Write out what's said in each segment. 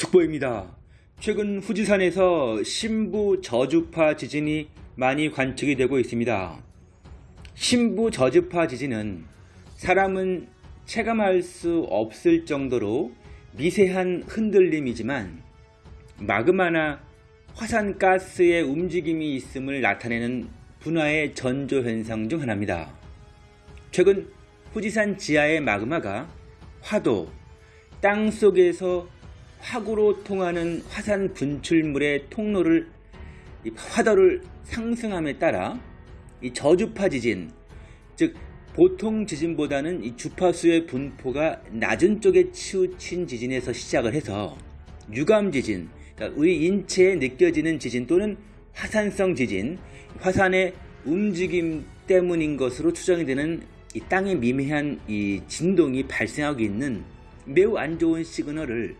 속보입니다. 최근 후지산에서 신부 저주파 지진이 많이 관측이 되고 있습니다. 신부 저주파 지진은 사람은 체감할 수 없을 정도로 미세한 흔들림이지만 마그마나 화산가스의 움직임이 있음을 나타내는 분화의 전조현상 중 하나입니다. 최근 후지산 지하의 마그마가 화도, 땅 속에서 화구로 통하는 화산 분출물의 통로를 화도를 상승함에 따라 이 저주파 지진, 즉 보통 지진보다는 이 주파수의 분포가 낮은 쪽에 치우친 지진에서 시작을 해서 유감 지진, 그러니까 우리 인체에 느껴지는 지진 또는 화산성 지진, 화산의 움직임 때문인 것으로 추정이 되는 이 땅의 미미한 이 진동이 발생하고 있는 매우 안 좋은 시그널을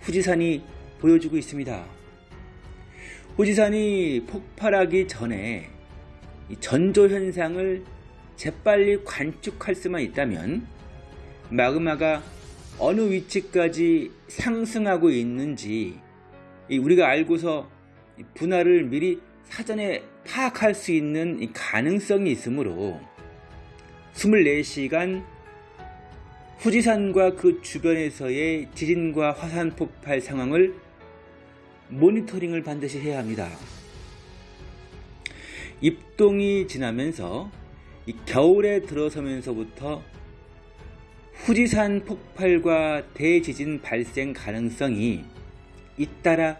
후지산이 보여주고 있습니다. 후지산이 폭발하기 전에 전조 현상을 재빨리 관측할 수만 있다면 마그마가 어느 위치까지 상승하고 있는지 우리가 알고서 분할을 미리 사전에 파악할 수 있는 가능성이 있으므로 24시간 후지산과 그 주변에서의 지진과 화산 폭발 상황을 모니터링을 반드시 해야 합니다. 입동이 지나면서 겨울에 들어서면서부터 후지산 폭발과 대지진 발생 가능성이 잇따라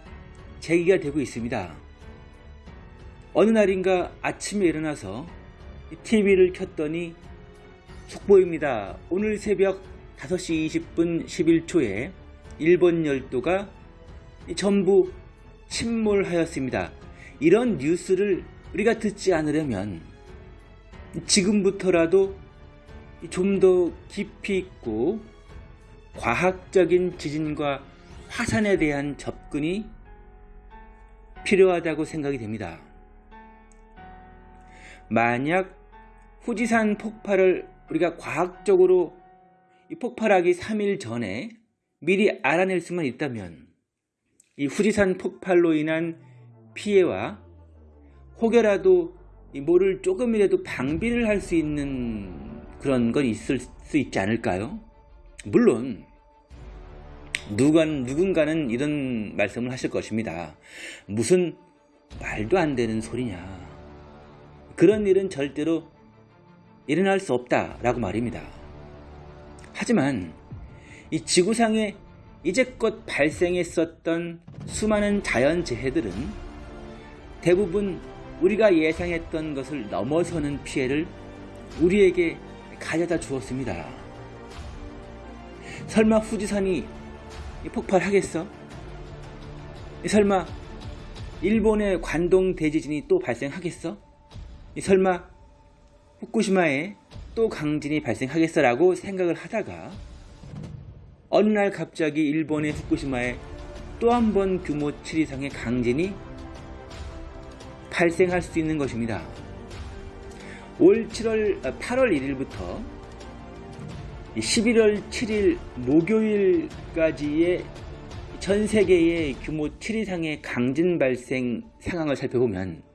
제기가 되고 있습니다. 어느 날인가 아침에 일어나서 TV를 켰더니 속보입니다. 오늘 새벽 5시 20분 11초에 일본 열도가 전부 침몰하였습니다. 이런 뉴스를 우리가 듣지 않으려면 지금부터라도 좀 더 깊이 있고 과학적인 지진과 화산에 대한 접근이 필요하다고 생각이 됩니다. 만약 후지산 폭발을 우리가 과학적으로 이 폭발하기 3일 전에 미리 알아낼 수만 있다면 이 후지산 폭발로 인한 피해와 혹여라도 뭐를 조금이라도 방비를 할 수 있는 그런 건 있을 수 있지 않을까요? 물론 누가, 누군가는 이런 말씀을 하실 것입니다. 무슨 말도 안 되는 소리냐. 그런 일은 절대로 일어날 수 없다라고 말입니다. 하지만 이 지구상에 이제껏 발생했었던 수많은 자연재해들은 대부분 우리가 예상했던 것을 넘어서는 피해를 우리에게 가져다 주었습니다. 설마 후지산이 폭발하겠어? 설마 일본의 관동 대지진이 또 발생하겠어? 설마 후쿠시마에 또 강진이 발생하겠어라고 생각을 하다가 어느 날 갑자기 일본의 후쿠시마에 또 한 번 규모 7 이상의 강진이 발생할 수 있는 것입니다. 올 7월 8월 1일부터 11월 7일 목요일까지의 전 세계의 규모 7 이상의 강진 발생 상황을 살펴보면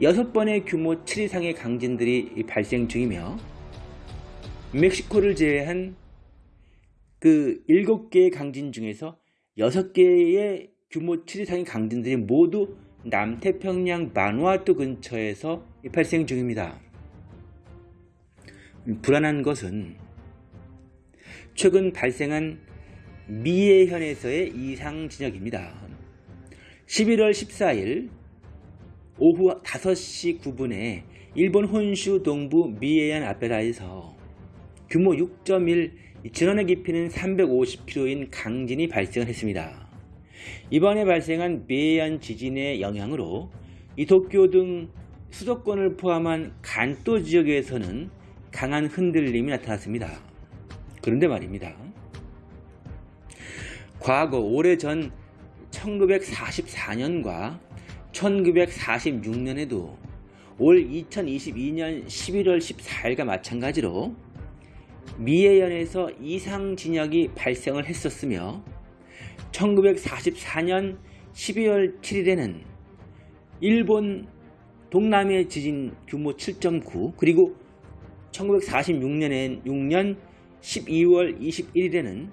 6번의 규모 7 이상의 강진들이 발생 중이며 멕시코를 제외한 그 7개의 강진 중에서 6개의 규모 7 이상의 강진들이 모두 남태평양 마누아투 근처에서 발생 중입니다. 불안한 것은 최근 발생한 미해현에서의 이상 진역입니다. 11월 14일 오후 5시 9분에 일본 혼슈 동부 미에현 아페라에서 규모 6.1 진원의 깊이는 350km인 강진이 발생을 했습니다. 이번에 발생한 미에현 지진의 영향으로 이 도쿄 등 수도권을 포함한 간도 지역에서는 강한 흔들림이 나타났습니다. 그런데 말입니다. 과거 오래전 1944년과 1946년에도 올 2022년 11월 14일과 마찬가지로 미해연에서 이상 진역이 발생을 했었으며 1944년 12월 7일에는 일본 동남해 지진 규모 7.9 그리고 1946년엔 6년 12월 21일에는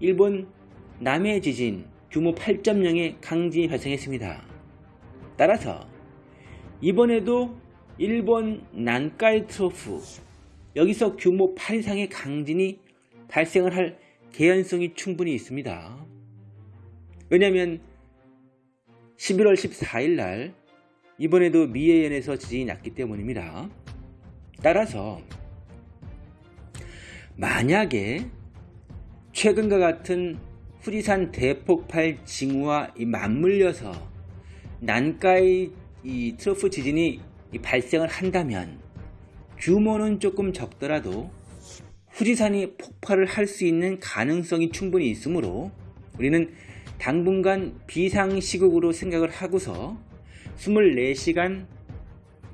일본 남해 지진 규모 8.0의 강진이 발생했습니다. 따라서 이번에도 일본 난카이 트로프 여기서 규모 8 이상의 강진이 발생을 할 개연성이 충분히 있습니다. 왜냐하면 11월 14일 날 이번에도 미해현에서 지진이 났기 때문입니다. 따라서 만약에 최근과 같은 후지산 대폭발 징후와 맞물려서 난카이 이 트로프 지진이 발생을 한다면 규모는 조금 적더라도 후지산이 폭발을 할 수 있는 가능성이 충분히 있으므로 우리는 당분간 비상시국으로 생각을 하고서 24시간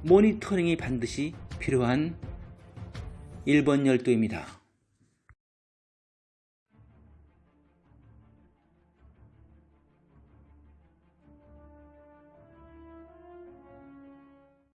모니터링이 반드시 필요한 일본 열도입니다.